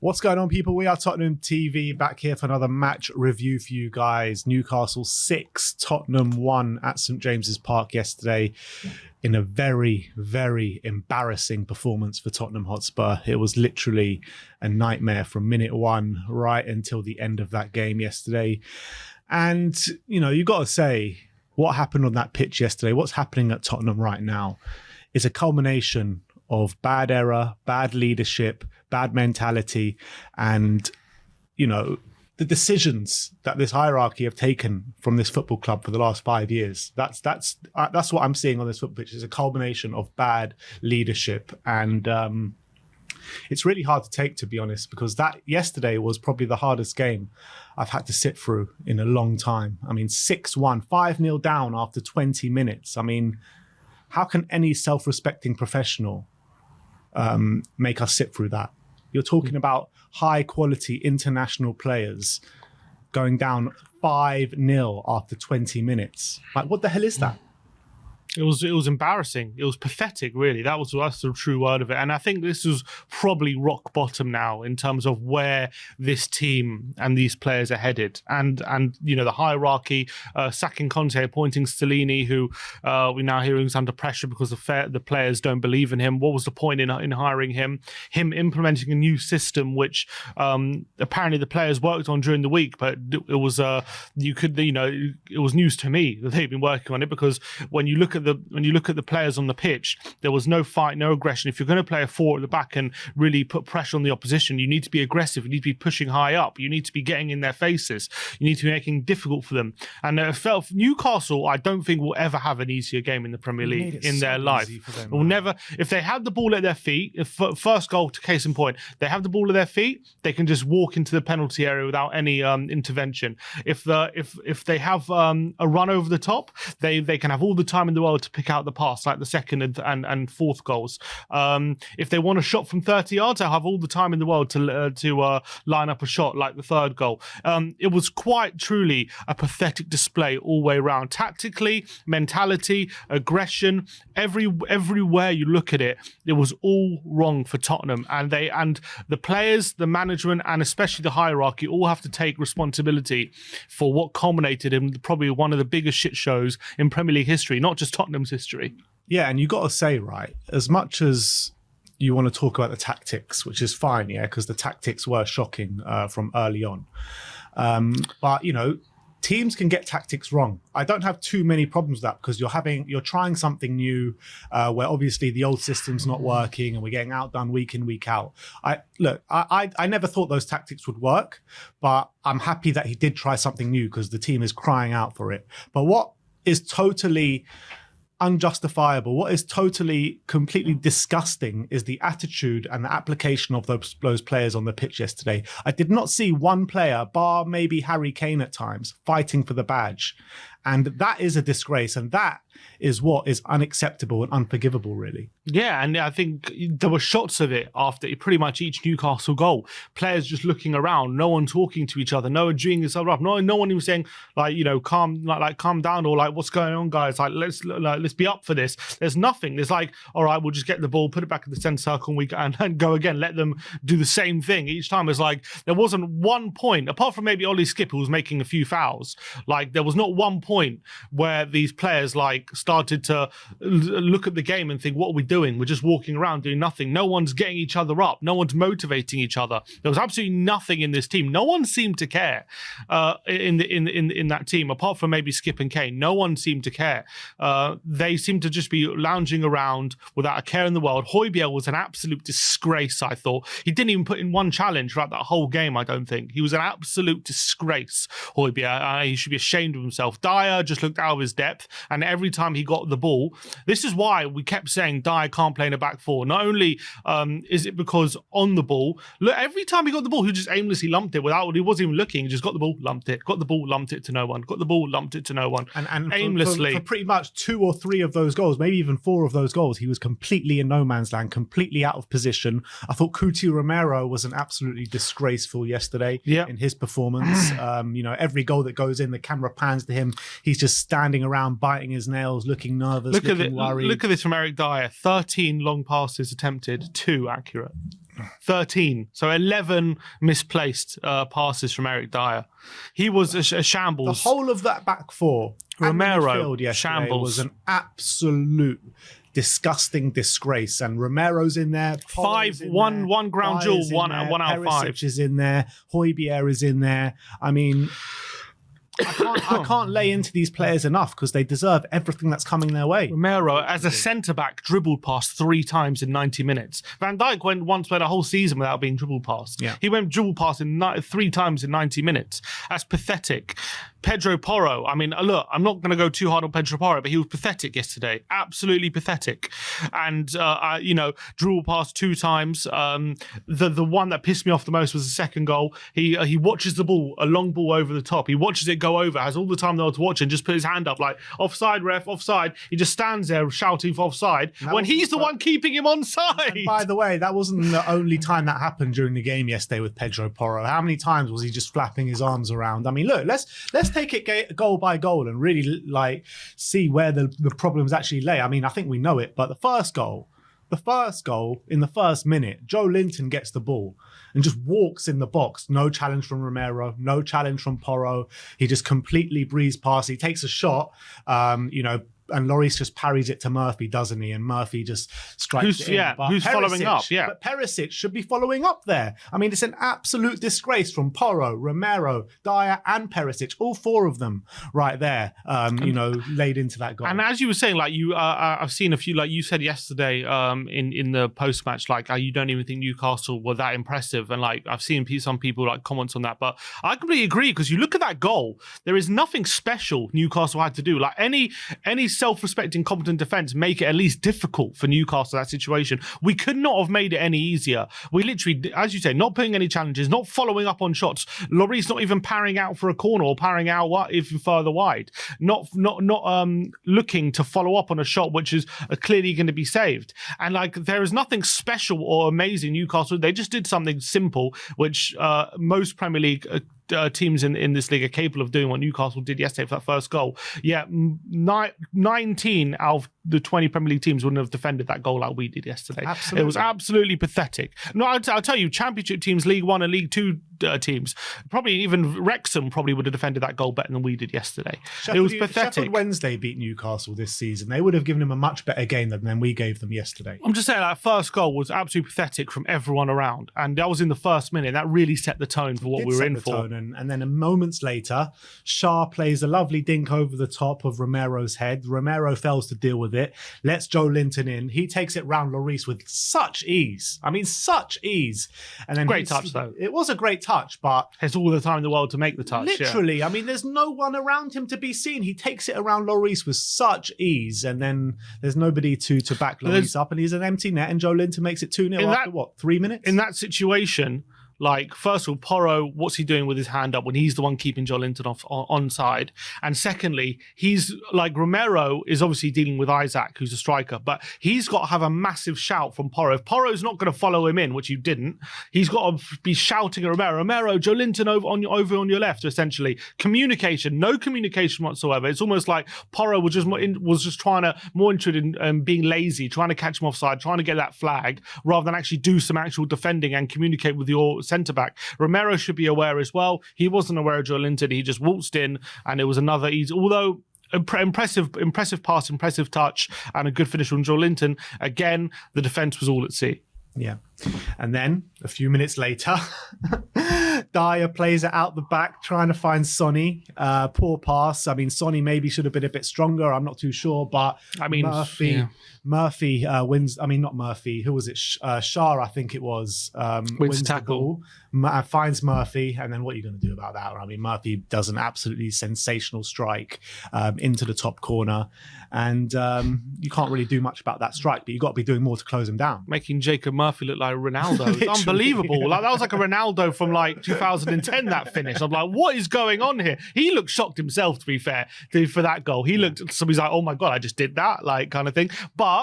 What's going on, people? We are Tottenham TV back here for another match review for you guys. Newcastle 6, Tottenham 1 at St James's Park yesterday in a very, very embarrassing performance for Tottenham Hotspur. It was literally a nightmare from minute one right until the end of that game yesterday. And, you know, you've got to say, what happened on that pitch yesterday, what's happening at Tottenham right now, is a culmination of bad error, bad leadership, bad mentality, and you know the decisions that this hierarchy have taken from this football club for the last five years. That's that's uh, that's what I'm seeing on this football pitch. Is a culmination of bad leadership, and um, it's really hard to take, to be honest, because that yesterday was probably the hardest game I've had to sit through in a long time. I mean, 6 1, 5 0 down after 20 minutes. I mean, how can any self respecting professional um, make us sit through that. You're talking mm. about high quality international players going down 5 0 after 20 minutes. Like, what the hell is that? It was it was embarrassing. It was pathetic, really. That was that's the true word of it. And I think this is probably rock bottom now in terms of where this team and these players are headed. And and you know the hierarchy, uh, sacking Conte, appointing Stellini, who uh, we're now hearing is under pressure because the fair, the players don't believe in him. What was the point in in hiring him? Him implementing a new system, which um, apparently the players worked on during the week, but it was uh, you could you know it was news to me that they've been working on it because when you look at the the when you look at the players on the pitch, there was no fight, no aggression. If you're going to play a four at the back and really put pressure on the opposition, you need to be aggressive. You need to be pushing high up. You need to be getting in their faces. You need to be making difficult for them. And uh, felt Newcastle, I don't think will ever have an easier game in the Premier League in so their life. Them, will never. If they have the ball at their feet, if first goal to case in point, they have the ball at their feet, they can just walk into the penalty area without any um, intervention. If the if if they have um, a run over the top, they they can have all the time in the world to pick out the pass, like the second and and, and fourth goals. Um, if they want a shot from 30 yards, they'll have all the time in the world to uh, to uh, line up a shot, like the third goal. Um, it was quite truly a pathetic display all way around, tactically, mentality, aggression, every everywhere you look at it, it was all wrong for Tottenham, and they and the players, the management, and especially the hierarchy all have to take responsibility for what culminated in probably one of the biggest shit shows in Premier League history, not just Tottenham's history. Yeah, and you got to say, right, as much as you want to talk about the tactics, which is fine, yeah, because the tactics were shocking uh, from early on. Um, but you know, teams can get tactics wrong. I don't have too many problems with that because you're having you're trying something new, uh, where obviously the old system's not working and we're getting outdone week in week out. I look, I, I I never thought those tactics would work, but I'm happy that he did try something new because the team is crying out for it. But what is totally unjustifiable. What is totally, completely disgusting is the attitude and the application of those, those players on the pitch yesterday. I did not see one player, bar maybe Harry Kane at times, fighting for the badge. And that is a disgrace. And that is what is unacceptable and unforgivable, really. Yeah, and I think there were shots of it after pretty much each Newcastle goal. Players just looking around, no one talking to each other, no one doing this up, no, no one even saying like, you know, calm, like, like calm down or like, what's going on, guys? Like, let's like, let's be up for this. There's nothing. There's like, all right, we'll just get the ball, put it back in the centre circle, and we and, and go again. Let them do the same thing each time. It's like there wasn't one point apart from maybe Ollie Skipp who was making a few fouls. Like there was not one point where these players like started to look at the game and think, what are we doing? We're just walking around doing nothing. No one's getting each other up. No one's motivating each other. There was absolutely nothing in this team. No one seemed to care uh, in the in in in that team, apart from maybe Skipp and Kane. No one seemed to care. Uh, they seemed to just be lounging around without a care in the world. Højbjerg was an absolute disgrace. I thought he didn't even put in one challenge throughout that whole game. I don't think he was an absolute disgrace. Højbjerg. Uh, he should be ashamed of himself. Dier just looked out of his depth, and every time he got the ball, this is why we kept saying Dier can't play in a back four. Not only um, is it because on the ball, look, every time he got the ball, he just aimlessly lumped it without he wasn't even looking. He just got the ball, lumped it, got the ball, lumped it to no one, got the ball, lumped it to no one, and, and aimlessly. For, for, for pretty much two or three of those goals, maybe even four of those goals, he was completely in no man's land, completely out of position. I thought Cuti Romero was an absolutely disgraceful yesterday yeah. in his performance. um, you know, every goal that goes in, the camera pans to him. He's just standing around biting his nails, looking nervous, look looking at worried. Look at this from Eric Dier: thirteen long passes attempted, two accurate. 13. So 11 misplaced uh, passes from Eric Dier. He was a, a shambles. The whole of that back four, Romero, shambles, was an absolute disgusting disgrace. And Romero's in there. Five, in one, there, one ground Dier's jewel, one, there, one out of five. Is in there. Højbjerg is in there. I mean, I can't, I can't lay into these players enough because they deserve everything that's coming their way. Romero, as a mm. centre back, dribbled past three times in 90 minutes. Van Dijk went once went a whole season without being dribbled past. Yeah. He went dribbled past in ni- three times in 90 minutes. That's pathetic. Pedro Porro, I mean, look, I'm not going to go too hard on Pedro Porro, but he was pathetic yesterday. Absolutely pathetic. And, uh, I, you know, dribbled past two times. Um, the the one that pissed me off the most was the second goal. He uh, he watches the ball, a long ball over the top. He watches it go over, has all the time in the world to watch and just put his hand up like, offside, ref, offside. He just stands there shouting for offside when he's the one keeping him onside. And by the way, that wasn't the only time that happened during the game yesterday with Pedro Porro. How many times was he just flapping his arms around? I mean, look, let's let's take it goal by goal and really like see where the, the problems actually lay. I mean, I think we know it, but the first goal, the first goal in the first minute, Joelinton gets the ball and just walks in the box. No challenge from Romero, no challenge from Porro. He just completely breezed past. He takes a shot, um, you know. And Lloris just parries it to Murphy, doesn't he? And Murphy just strikes Who's- it in. yeah, But who's following up, yeah. but Perisic should be following up there. I mean, it's an absolute disgrace from Porro, Romero, Dier, and Perisic, all four of them right there. Um, you know, laid into that goal. And as you were saying, like you, uh, uh, I've seen a few, like you said yesterday, um, in in the post match, like uh, you don't even think Newcastle were that impressive, and like I've seen some people like comments on that, but I completely agree because you look at that goal, there is nothing special Newcastle had to do. Like any any self-respecting, competent defense make it at least difficult for Newcastle that situation. We could not have made it any easier. We literally, as you say, not putting any challenges, not following up on shots. Lloris not even parrying out for a corner or parrying out even further wide. Not not not um looking to follow up on a shot which is uh, clearly going to be saved. And like there is nothing special or amazing Newcastle. They just did something simple, which uh, most Premier League. Uh, uh, teams in, in this league are capable of doing what Newcastle did yesterday for that first goal. Yeah, ni- 19 out of the 20 Premier League teams wouldn't have defended that goal like we did yesterday. Absolutely. It was Absolutely. pathetic. No, I'll, I'll tell you, Championship teams, League One and League Two uh, teams, probably even Wrexham probably would have defended that goal better than we did yesterday. it was pathetic. Sheffield Wednesday beat Newcastle this season. They would have given him a much better game than, than we gave them yesterday. I'm just saying that first goal was absolutely pathetic from everyone around, and that was in the first minute. That really set the tone for what we were in for. tone, and, and then a moments later, Schär plays a lovely dink over the top of Romero's head. Romero fails to deal with it, lets Joelinton in. He takes it round Lloris with such ease. I mean, such ease. And then Great touch, though. It was a great touch, but Has all the time in the world to make the touch. yeah. literally, I mean, there's no one around him to be seen. He takes it around Lloris with such ease, and then there's nobody to to back Lloris up, and he's an empty net, and Joelinton makes it 2 0 after that- what, three minutes? in that situation, like first of all, Porro, what's he doing with his hand up when he's the one keeping Joelinton off on, side? And secondly, he's like Romero is obviously dealing with Isak, who's a striker, but he's got to have a massive shout from Porro. If Porro's not going to follow him in, which you didn't, he's got to be shouting at Romero, Romero, Joelinton over on your over on your left. Essentially, communication, no communication whatsoever. It's almost like Porro was just more in, was just trying to more interested in um, being lazy, trying to catch him offside, trying to get that flag, rather than actually do some actual defending and communicate with your centre back. Romero should be aware as well. He wasn't aware of Joelinton. He just waltzed in, and it was another easy. Although impressive, impressive pass, impressive touch, and a good finish from Joelinton. Again, the defence was all at sea. Yeah. And then a few minutes later, Dier plays it out the back, trying to find Sonny. Uh, poor pass. I mean, Sonny maybe should have been a bit stronger. I'm not too sure, but I mean, Murphy, yeah. Murphy uh, wins. I mean, not Murphy. Who was it? Sh- Uh, Schär, I think it was. Um, Wins the tackle. M- uh, finds Murphy, and then what are you going to do about that? I mean, Murphy does an absolutely sensational strike um, into the top corner, and um, you can't really do much about that strike. But you've got to be doing more to close him down. making Jacob Murphy look like Ronaldo. It's unbelievable. Like that was like a Ronaldo from like 2010. That finish. I'm like, what is going on here? He looked shocked himself. To be fair, to- for that goal, he looked. Somebody's like, oh my god, I just did that, like kind of thing. But.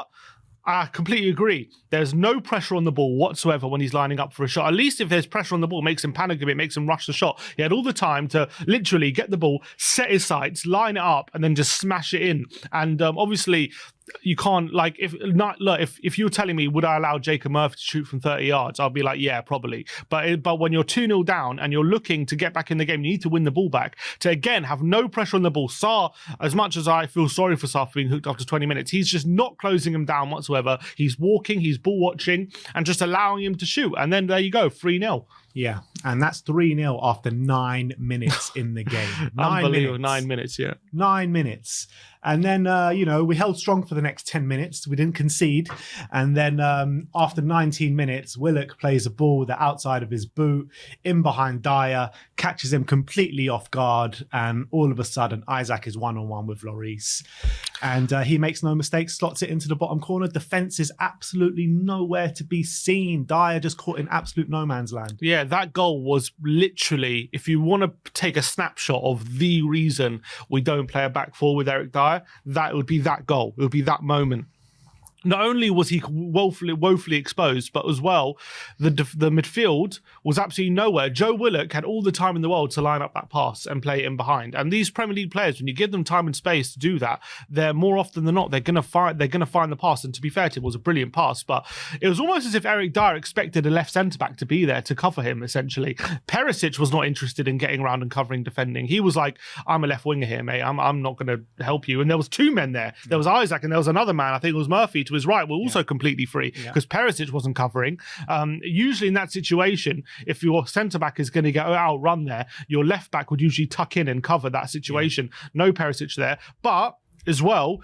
I completely agree. There's no pressure on the ball whatsoever when he's lining up for a shot. At least if there's pressure on the ball, makes him panic a bit, makes him rush the shot. He had all the time to literally get the ball, set his sights, line it up, and then just smash it in. And um, obviously, you can't like if not look if if you're telling me would I allow Jacob Murphy to shoot from 30 yards, I'll be like yeah probably. But but when you're two 0 down and you're looking to get back in the game, you need to win the ball back. To again have no pressure on the ball. Sarr, as much as I feel sorry for Sarr for being hooked after 20 minutes, he's just not closing him down whatsoever. He's walking, he's ball watching, and just allowing him to shoot. And then there you go, three 0 Yeah, and that's 3 0 after nine minutes in the game. Nine Unbelievable, minutes. nine minutes, yeah. Nine minutes. And then, uh, you know, we held strong for the next 10 minutes. We didn't concede. And then um, after 19 minutes, Willock plays a ball the outside of his boot in behind Dier, catches him completely off guard. And all of a sudden, Isak is one on one with Lloris. And uh, he makes no mistake, slots it into the bottom corner. Defense is absolutely nowhere to be seen. Dier just caught in absolute no man's land. Yeah, that goal was literally, if you want to take a snapshot of the reason we don't play a back four with Eric Dier, that would be that goal. It would be that moment. Not only was he woefully, woefully exposed, but as well, the the midfield was absolutely nowhere. Joe Willock had all the time in the world to line up that pass and play in behind. And these Premier League players, when you give them time and space to do that, they're more often than not they're gonna find they're gonna find the pass. And to be fair it was a brilliant pass, but it was almost as if Eric Dier expected a left centre back to be there to cover him. Essentially, Perisic was not interested in getting around and covering defending. He was like, "I'm a left winger here, mate. I'm I'm not gonna help you." And there was two men there. There was Isak and there was another man. I think it was Murphy to his right. Were also completely free because yeah. Perisic wasn't covering. Um, usually in that situation, if your centre back is going to get outrun there, your left back would usually tuck in and cover that situation. Yeah. No Perisic there, but as well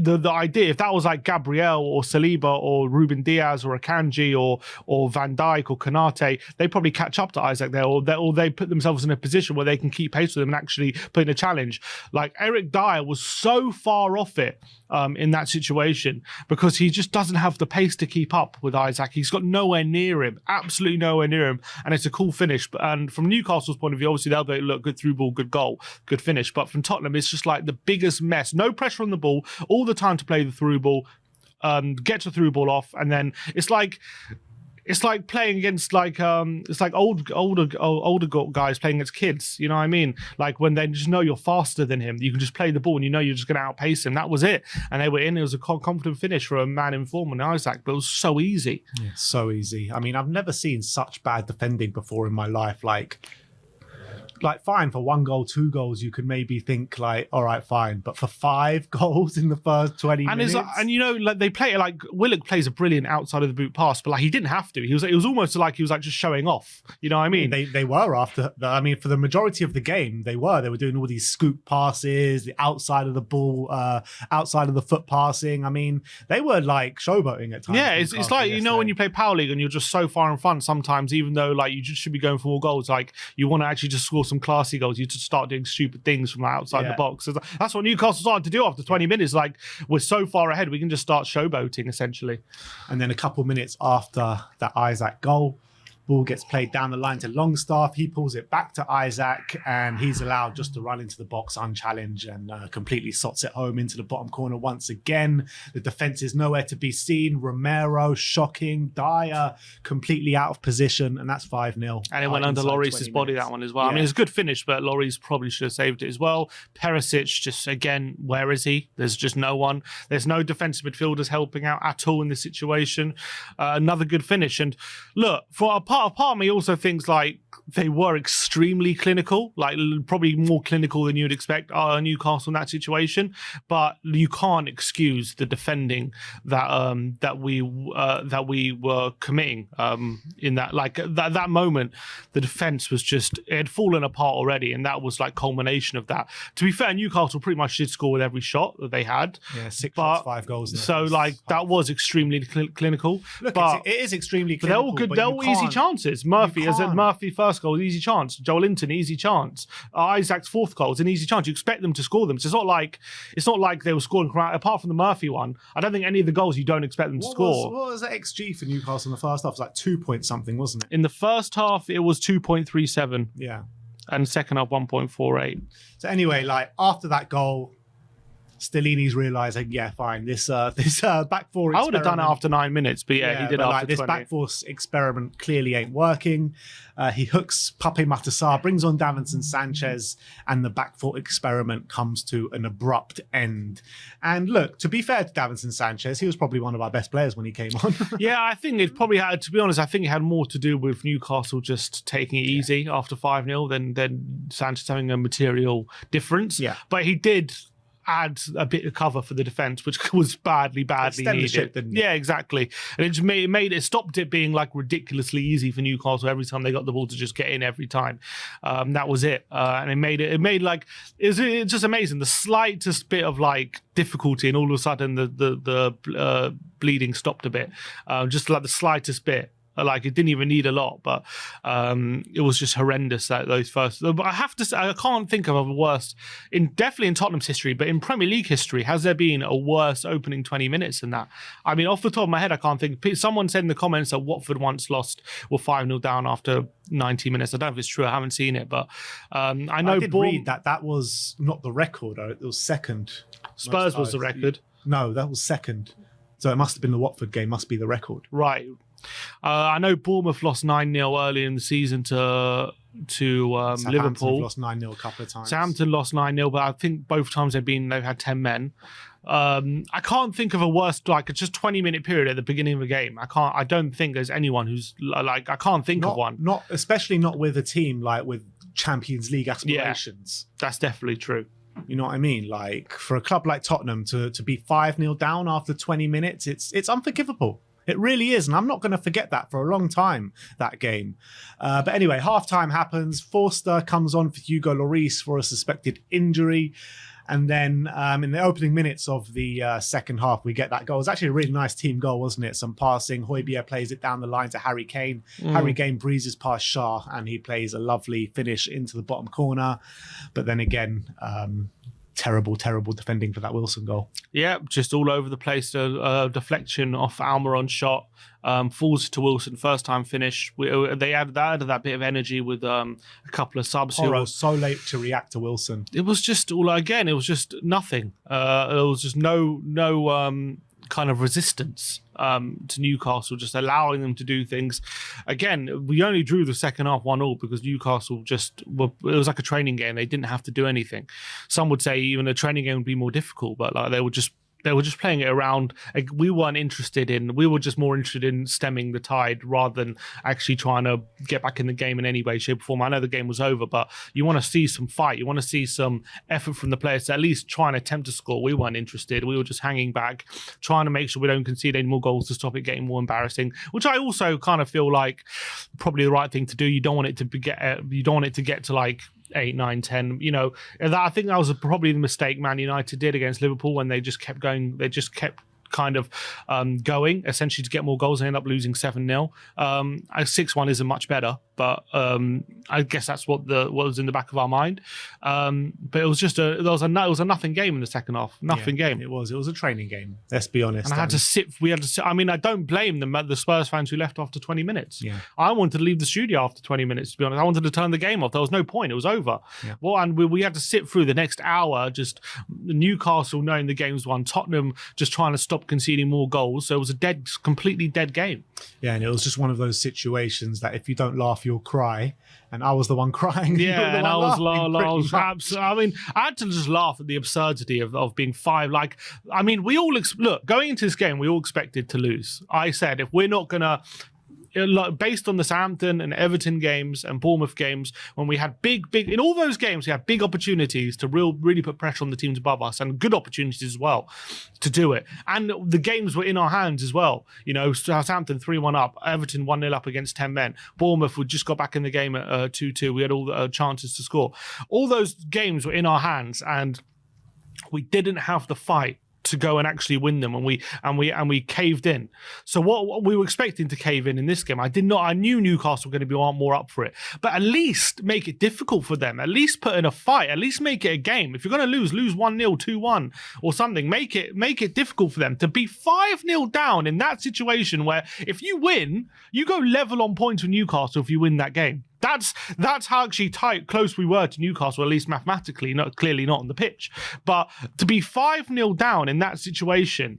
the the idea if that was like Gabriel or Saliba or Ruben Dias or Akanji or or Van Dijk or Konate, they probably catch up to Isak there, or they or they put themselves in a position where they can keep pace with him and actually put in a challenge. Like Eric Dier was so far off it um, in that situation because he just doesn't have the pace to keep up with Isak. He's got nowhere near him, absolutely nowhere near him, and it's a cool finish. And from Newcastle's point of view, obviously they'll be look good through ball, good goal, good finish. But from Tottenham, it's just like the biggest mess. No pressure on the ball, all the time to play the through ball, um, get the through ball off, and then it's like it's like playing against like um it's like old older older guys playing against kids you know what i mean? Like when they just know you're faster than him you can just play the ball and you know you're just going to outpace him. That was it. And they were in it was a confident finish for a man in form and Isak but it was so easy. Yeah, so easy. I mean i've never seen such bad defending before in my life like like fine for one goal, two goals, you could maybe think like, all right, fine. But for five goals in the first twenty and minutes, like, and you know, like they play it like Willock plays a brilliant outside of the boot pass, but like he didn't have to. He was it was almost like he was like just showing off. You know what I mean? They they were after. The, I mean, for the majority of the game, they were. They were doing all these scoop passes, the outside of the ball, uh, outside of the foot passing. I mean, they were like showboating at times. Yeah, it's, it's like you know when you play power league and you're just so far in front. Sometimes, even though like you just should be going for more goals, like you want to actually just score some classy goals. You just start doing stupid things from outside yeah. the box. That's what Newcastle started to do after 20 minutes. Like we're so far ahead, we can just start showboating essentially. And then a couple minutes after that Isak goal, Ball gets played down the line to Longstaff. He pulls it back to Isak, and he's allowed just to run into the box unchallenged and uh, completely sots it home into the bottom corner once again. The defense is nowhere to be seen. Romero shocking, Dier completely out of position, and that's 5 0. And it went under Lloris's body, that one as well. Yeah. I mean, it's a good finish, but Lloris probably should have saved it as well. Perisic, just again, where is he? There's just no one. There's no defensive midfielders helping out at all in this situation. Uh, another good finish. And look, for a part part of me also thinks like they were extremely clinical, like probably more clinical than you'd expect uh, Newcastle in that situation. But you can't excuse the defending that um, that we uh, that we were committing um, in that like that that moment. The defense was just it had fallen apart already, and that was like culmination of that. To be fair, Newcastle pretty much did score with every shot that they had. Yeah, six but, shots, five goals. So like that was extremely cl- clinical. Look, but it is extremely clinical. They're all good. They're all easy chances chances. Murphy, as a Murphy first goal, easy chance. Joelinton, easy chance. Uh, Isak's fourth goal is an easy chance. You expect them to score them. So it's not like it's not like they were scoring apart from the Murphy one. I don't think any of the goals you don't expect them to score. Was, what was the XG for Newcastle in the first half? It was like two point something, wasn't it? In the first half, it was two point three seven. Yeah. And second half, one point four eight. So anyway, like after that goal, Stellini's realizing, yeah, fine, this uh, this uh, back four. I would have done it after nine minutes, but yeah, he did after like, this 20. back four experiment clearly ain't working. Uh, he hooks Pape Matar Sarr, brings on Davinson Sanchez, and the back four experiment comes to an abrupt end. And look, to be fair to Davinson Sanchez, he was probably one of our best players when he came on. yeah, I think it probably had. To be honest, I think it had more to do with Newcastle just taking it easy after five 0 than than Sanchez having a material difference. Yeah. but he did add a bit of cover for the defense, which was badly, badly needed. didn't it? Yeah, exactly. And it just made, it made it stopped it being like ridiculously easy for Newcastle every time they got the ball to just get in every time. Um, that was it, uh, and it made it. It made like it it's just amazing. The slightest bit of like difficulty, and all of a sudden the the the uh, bleeding stopped a bit. Um, just like the slightest bit. Like it didn't even need a lot, but um, it was just horrendous that those first. But I have to say, I can't think of a worse in definitely in Tottenham's history, but in Premier League history, has there been a worse opening twenty minutes than that? I mean, off the top of my head, I can't think. Someone said in the comments that Watford once lost were five 0 down after ninety minutes. I don't know if it's true. I haven't seen it, but um, I know I did Bourne- read that that was not the record. It was second. Spurs was the record. No, that was second. So it must have been the Watford game. Must be the record. Right. Uh, I know Bournemouth lost 9 0 early in the season to to um, Liverpool. lost nine 0 a couple of times. Southampton lost 9 0, but I think both times they've been they've had 10 men. Um, I can't think of a worse like it's just 20 minute period at the beginning of a game. I can't I don't think there's anyone who's like I can't think not, of one. Not especially not with a team like with Champions League aspirations. That's definitely true. You know what I mean? Like for a club like Tottenham to to be five 0 down after twenty minutes, it's it's unforgivable. It really is, and I'm not going to forget that for a long time. That game, uh, but anyway, halftime happens. Forster comes on for Hugo Lloris for a suspected injury, and then um, in the opening minutes of the uh, second half, we get that goal. It was actually a really nice team goal, wasn't it? Some passing. Højbjerg plays it down the line to Harry Kane. Harry Kane breezes past Schär, and he plays a lovely finish into the bottom corner. But then again. Um, Terrible, terrible defending for that Wilson goal. Yeah, just all over the place. A uh, deflection off Almiron shot um, falls to Wilson. First time finish. We, uh, they added that, added that bit of energy with um, a couple of subs. who Porro were- so late to react to Wilson. it was just all again. It was just nothing. Uh, there was just no no um, kind of resistance um, to Newcastle, just allowing them to do things. Again, we only drew the second half one all because Newcastle just were, it was like a training game. They didn't have to do anything. Some would say even a training game would be more difficult, but like they were just they were just playing it around. Like, we weren't interested in. We were just more interested in stemming the tide rather than actually trying to get back in the game in any way, shape, or form. I know the game was over, but you want to see some fight. You want to see some effort from the players to at least try and attempt to score. We weren't interested. We were just hanging back, trying to make sure we don't concede any more goals to stop it getting more embarrassing. Which I also kind of feel like probably the right thing to do. You don't want it to be get. Uh, you don't want it to get to like eight, nine, ten. You know, that I think that was probably the mistake Man United did against Liverpool when they just kept going. They just kept kind of um, going essentially to get more goals and end up losing 7 0. Um, 6 1 isn't much better, but um, I guess that's what the what was in the back of our mind. Um, but it was just a there was a it was a nothing game in the second half, nothing Yeah, game. It was. It was a training game. Let's be honest. And I had to sit. We had to sit. I mean, I don't blame them. The Spurs fans who left after 20 minutes. Yeah. I wanted to leave the studio after 20 minutes. To be honest, I wanted to turn the game off. There was no point. It was over. Yeah. Well, and we, we had to sit through the next hour just Newcastle knowing the game's won, Tottenham just trying to stop conceding more goals. So it was a dead, completely dead game. Yeah, and it was just one of those situations that if you don't laugh, you'll cry. And I was the one crying. Yeah, and I was, laughing, la- la- I pretty was much. abs- I mean, I had to just laugh at the absurdity of, of being five. Like, I mean, we all ex- look going into this game, we all expected to lose. I said if we're not gonna. Like, Based on the Southampton and Everton games and Bournemouth games, when we had big, big in all those games, we had big opportunities to real, really put pressure on the teams above us, and good opportunities as well to do it. And the games were in our hands as well. You know, Southampton three one up, Everton one 0 up against ten men. Bournemouth would just got back in the game at uh, two two. We had all the uh, chances to score. All those games were in our hands, and we didn't have the fight to go and actually win them and we and we and we caved in. So what, we were expecting to cave in in this game i did not i knew newcastle were going to be more up for it. But at least make it difficult for them at least put in a fight at least make it a game. If you're going to lose lose 1-0 2-1 or something make it make it difficult for them to be 5-0 down in that situation where if you win you go level on points with newcastle if you win that game That's that's how actually tight close we were to Newcastle, at least mathematically, not clearly not on the pitch. But to be five 0 down in that situation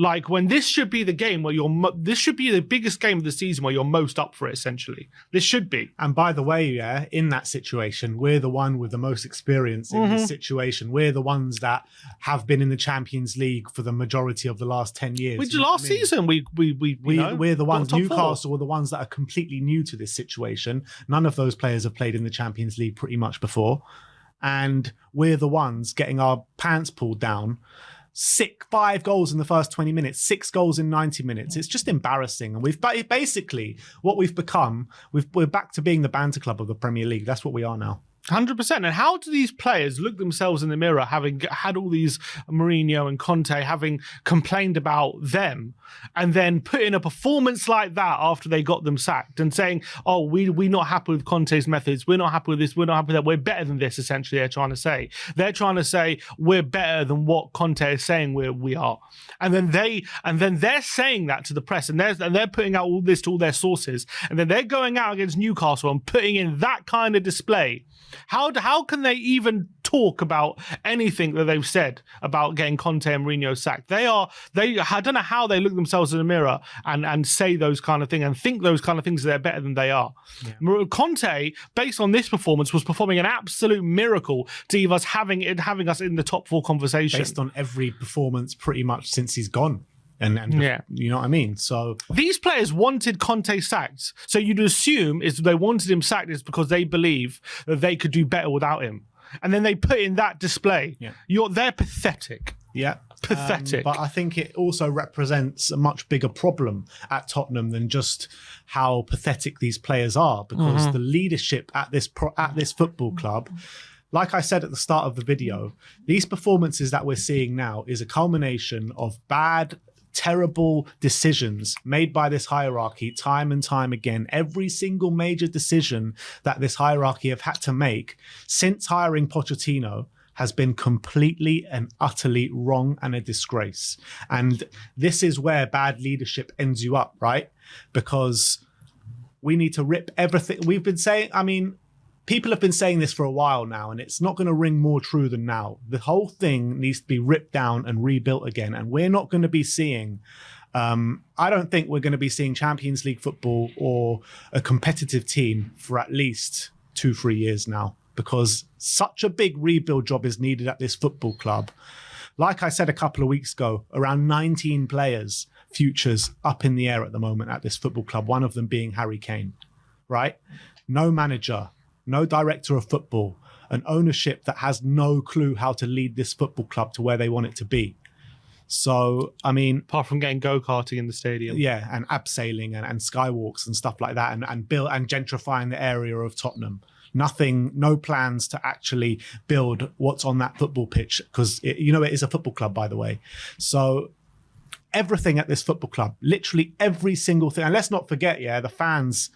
like when this should be the game where you're, mo- this should be the biggest game of the season where you're most up for it. Essentially, this should be. And by the way, yeah, in that situation, we're the one with the most experience in Mm-hmm. this situation. We're the ones that have been in the Champions League for the majority of the last ten years. Which You know what last I mean? season we we we you We, know, we're the got ones. top four. Newcastle were the ones that are completely new to this situation. None of those players have played in the Champions League pretty much before, and we're the ones getting our pants pulled down. Six, five goals in the first 20 minutes, six goals in 90 minutes. It's just embarrassing. And we've basically what we've become, we've, we're back to being the banter club of the Premier League. That's what we are now. Hundred percent. And how do these players look themselves in the mirror, having had all these Mourinho and Conte having complained about them, and then put in a performance like that after they got them sacked, and saying, "Oh, we we're not happy with Conte's methods. We're not happy with this. We're not happy with that. We're better than this." Essentially, they're trying to say they're trying to say we're better than what Conte is saying we we are, and then they and then they're saying that to the press, and they're and they're putting out all this to all their sources, and then they're going out against Newcastle and putting in that kind of display. How how can they even talk about anything that they've said about getting Conte and Mourinho sacked? They are they I don't know how they look themselves in the mirror and and say those kind of things and think those kind of things they're better than they are. Mar- Conte, based on this performance, was performing an absolute miracle to leave us having it having us in the top four conversation. Based on every performance pretty much since he's gone. And, and Yeah. you know what I mean? So These players wanted Conte sacked, so you'd assume is they wanted him sacked is because they believe that they could do better without him, and then they put in that display. Yeah. You're they're pathetic. Yeah. Pathetic. Um, but I think it also represents a much bigger problem at Tottenham than just how pathetic these players are, because Mm-hmm. the leadership at this pro- at this football club. Like I said at the start of the video, these performances that we're seeing now is a culmination of bad, terrible decisions made by this hierarchy time and time again. Every single major decision that this hierarchy have had to make since hiring Pochettino has been completely and utterly wrong and a disgrace. And this is where bad leadership ends you up, right? Because we need to rip everything. We've been saying, I mean, people have been saying this for a while now, and it's not going to ring more true than now. The whole thing needs to be ripped down and rebuilt again. And we're not going to be seeing. Um, I don't think we're going to be seeing Champions League football or a competitive team for at least two, three years now, because such a big rebuild job is needed at this football club. Like I said a couple of weeks ago, around 19 players, futures up in the air at the moment at this football club, one of them being Harry Kane, right? No manager, no director of football, an ownership that has no clue how to lead this football club to where they want it to be. So, I mean, Apart from getting go karting in the stadium. yeah, and abseiling and, and skywalks and stuff like that, and, and build and gentrifying the area of Tottenham. Nothing, no plans to actually build what's on that football pitch because you know it is a football club, by the way. So everything at this football club, literally every single thing, and let's not forget, yeah, the fans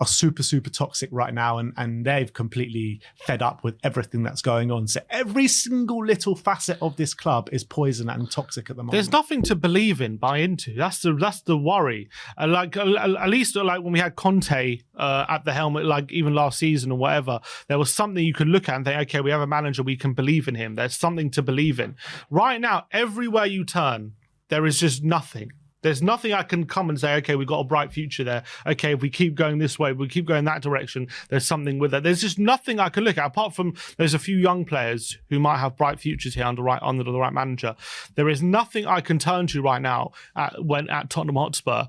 are super super toxic right now and and they've completely fed up with everything that's going on so every single little facet of this club is poison and toxic at the moment There's nothing to believe in, buy into. That's the that's the worry. Uh, like uh, at least uh, like when we had Conte at the helmet, like even last season or whatever, there was something you could look at and think, okay, we have a manager, we can believe in him. There's something to believe in. Right now, everywhere you turn, there is just nothing. There's nothing I can come and say, okay, we've got a bright future there. Okay, if we keep going this way, we keep going that direction, there's something with it. There's just nothing I can look at apart from there's a few young players who might have bright futures here under right under the right manager. There is nothing I can turn to right now at, when at Tottenham Hotspur.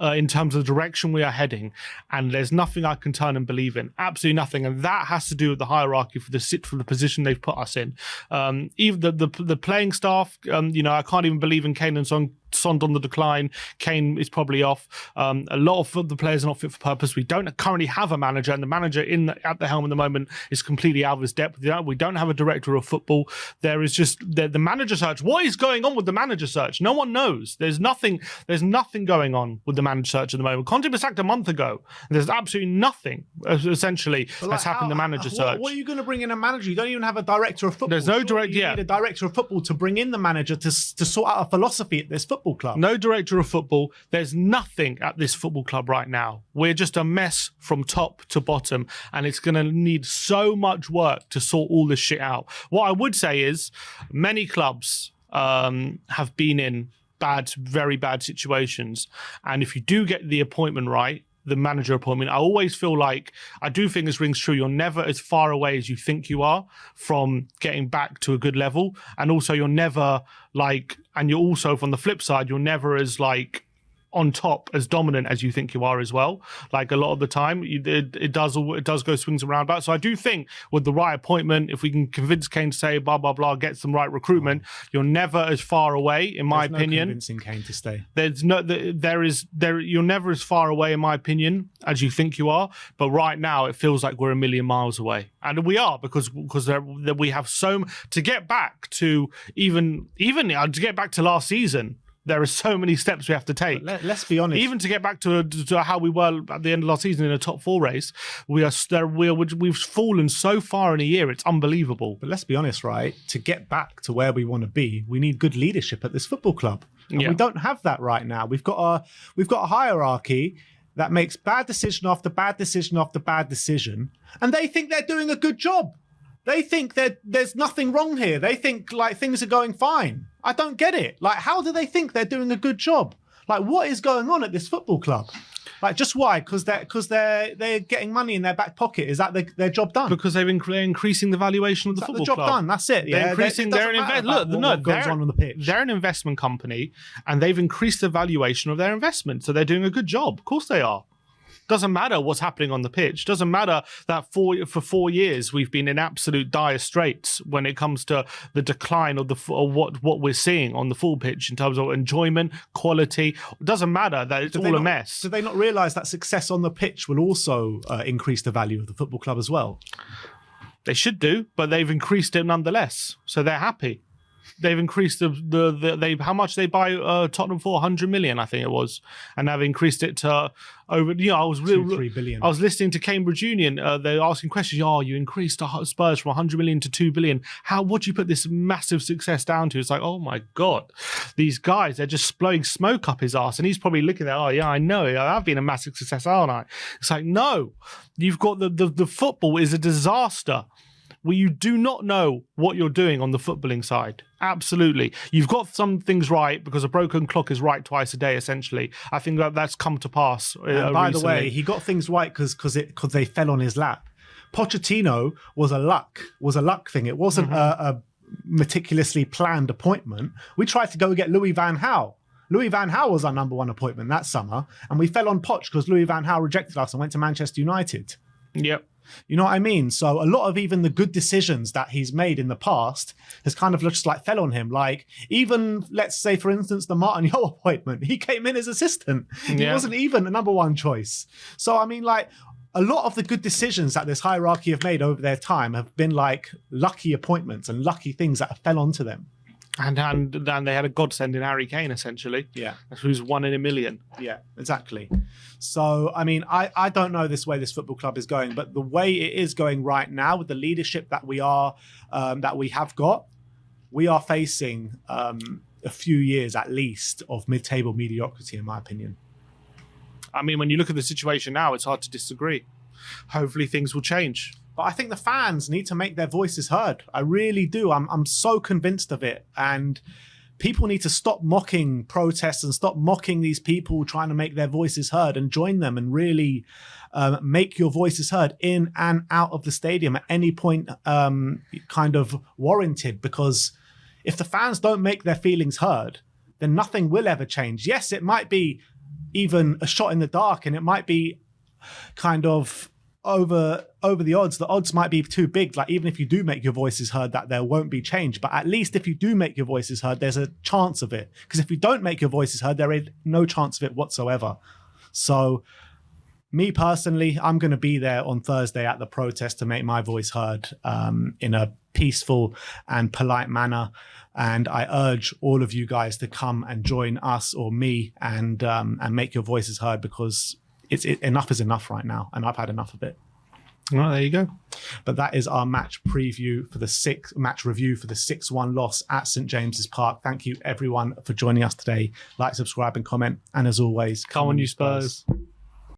Uh, in terms of the direction we are heading, and there's nothing I can turn and believe in, absolutely nothing, and that has to do with the hierarchy for the sit for the position they've put us in. Um, even the the, the playing staff, um, you know, I can't even believe in Kane and Sond on the decline. Kane is probably off. Um, a lot of the players are not fit for purpose. We don't currently have a manager, and the manager in the, at the helm at the moment is completely out of his depth. We don't have a director of football. There is just the, the manager search. What is going on with the manager search? No one knows. There's nothing. There's nothing going on with the manager search at the moment. Conte was sacked a month ago. There's absolutely nothing Essentially, But that's like, happened the manager search. What are you going to bring in a manager? You don't even have a director of football. There's no Surely direct- You yeah. need a director of football to bring in the manager to to sort out a philosophy at this football club. No director of football. There's nothing at this football club right now. We're just a mess from top to bottom, and it's going to need so much work to sort all this shit out. What I would say is, many clubs um, have been in bad, very bad situations, and if you do get the appointment right. The manager appointment. I always feel like I do think this rings true. You're never as far away as you think you are from getting back to a good level, and also you're never like, and you're also from the flip side, you're never as like on top as dominant as you think you are as well. Like a lot of the time, it, it does it does go swings around roundabouts. So I do think with the right appointment, if we can convince Kane to say blah blah blah, get some right recruitment, you're never as far away, in my There's no opinion. convincing Kane to stay. There's no th- there is there you're never as far away in my opinion as you think you are. But right now it feels like we're a million miles away, and we are because because there, there- we have so to get back to even even uh, to get back to last season. There are so many steps we have to take Let, us be honest. even to get back to, to how we were at the end of last season in a top four race, we are there. We are, we've fallen so far in a year. It's unbelievable. But let's be honest, right? To get back to where we want to be, we need good leadership at this football club. And Yeah. we don't have that right now. We've got a we've got a hierarchy that makes bad decision after bad decision after bad decision, and they think they're doing a good job. They think that there's nothing wrong here. They think like things are going fine. I don't get it. Like, how do they think they're doing a good job? Like, what is going on at this football club? Like, just why? Because they're because they're they're getting money in their back pocket. Is that the, their job done? Because they've they're increasing the valuation of the football the job club. done. That's it. They're increasing. They- it They're an doesn't invest. Look, about no, what goes on on the pitch. they're an investment company, and they've increased the valuation of their investment. So they're doing a good job. Of course, they are. Doesn't matter what's happening on the pitch. Doesn't matter that for for four years we've been in absolute dire straits when it comes to the decline of the of what what we're seeing on the full pitch in terms of enjoyment, quality. It doesn't matter that it's Do all a mess. Do they not realise that success on the pitch will also uh, increase the value of the football club as well? They should do, but they've increased it nonetheless. So they're happy. They've increased the the, the they how much they buy uh, Tottenham for 100 million, I think it was, and they've increased it to over. You know, I was Two, three billion. I was listening to Cambridge Union. Uh, they're asking questions. Oh, you increased Spurs from 100 million to 2 billion. How? What do you put this massive success down to? It's like, oh my god, these guys they're just blowing smoke up his ass, and he's probably looking at, oh yeah, I know, I've been a massive success, aren't I? It's like, no, you've got the the, the football is a disaster. Where you do not know what you're doing on the footballing side. Absolutely. You've got some things right because a broken clock is right twice a day, essentially. I think that that's come to pass. Uh, and by the way, he got things right because because it because they fell on his lap. Pochettino was a luck was a luck thing. It wasn't Mm-hmm. a, a meticulously planned appointment. We tried to go get Louis Van Gaal. Louis Van Gaal was our number one appointment that summer, and we fell on Poch because Louis Van Gaal rejected us and went to Manchester United. Yep. You know what I mean? So a lot of even the good decisions that he's made in the past has kind of just like fell on him. Like even let's say, for instance, the Martin Yo appointment, he came in as assistant. He wasn't even a number one choice. So I mean, like a lot of the good decisions that this hierarchy have made over their time have been like lucky appointments and lucky things that have fell onto them. And and and they had a godsend in Harry Kane, essentially. Yeah. Who's one in a million. Yeah, exactly. So, I mean, I, I don't know this way this football club is going, but the way it is going right now with the leadership that we are, um, that we have got, we are facing um, a few years at least of mid-table mediocrity, in my opinion. I mean, when you look at the situation now, it's hard to disagree. Hopefully, things will change. But I think the fans need to make their voices heard. I really do. I'm I'm so convinced of it, and people need to stop mocking protests and stop mocking these people trying to make their voices heard and join them and really um, make your voices heard in and out of the stadium at any point, um, kind of warranted. Because if the fans don't make their feelings heard, then nothing will ever change. Yes, it might be even a shot in the dark, and it might be kind of over over the odds the odds might be too big. Like even if you do make your voices heard that there won't be change. But at least if you do make your voices heard there's a chance of it. Because if you don't make your voices heard there is no chance of it whatsoever. So me personally i'm going to be there on thursday at the protest to make my voice heard um, in a peaceful and polite manner. And i urge all of you guys to come and join us or me and um, and make your voices heard because it's it, enough is enough right now, and I've had enough of it. Well, there you go. But that is our match preview for the six match review for the 6 1 loss at St James's Park. Thank you, everyone, for joining us today. Like, subscribe, and comment. And as always, Come on, you Spurs.